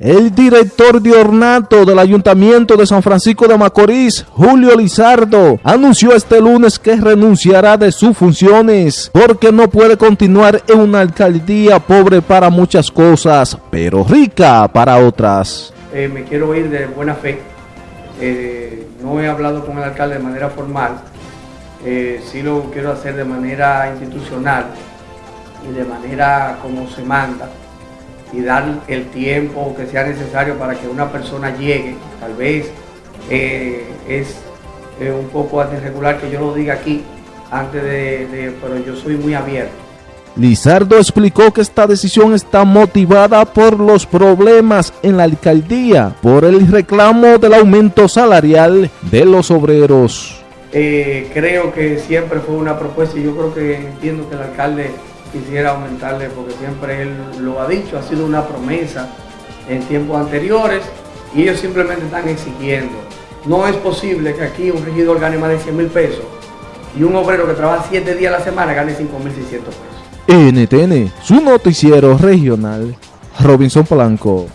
El director de ornato del Ayuntamiento de San Francisco de Macorís, Julio Lizardo, anunció este lunes que renunciará de sus funciones porque no puede continuar en una alcaldía pobre para muchas cosas, pero rica para otras. Eh, me quiero ir de buena fe. Eh, no he hablado con el alcalde de manera formal, eh, sí lo quiero hacer de manera institucional y de manera como se manda y dar el tiempo que sea necesario para que una persona llegue. Tal vez eh, es eh, un poco irregular que yo lo diga aquí, antes de, pero yo soy muy abierto. Lizardo explicó que esta decisión está motivada por los problemas en la alcaldía, por el reclamo del aumento salarial de los obreros. Eh, creo que siempre fue una propuesta y yo creo que entiendo que el alcalde quisiera aumentarle porque siempre él lo ha dicho, ha sido una promesa en tiempos anteriores y ellos simplemente están exigiendo. No es posible que aquí un regidor gane más de 100 mil pesos y un obrero que trabaja 7 días a la semana gane 5 mil 600 pesos. NTN, su noticiero regional, Robinson Polanco.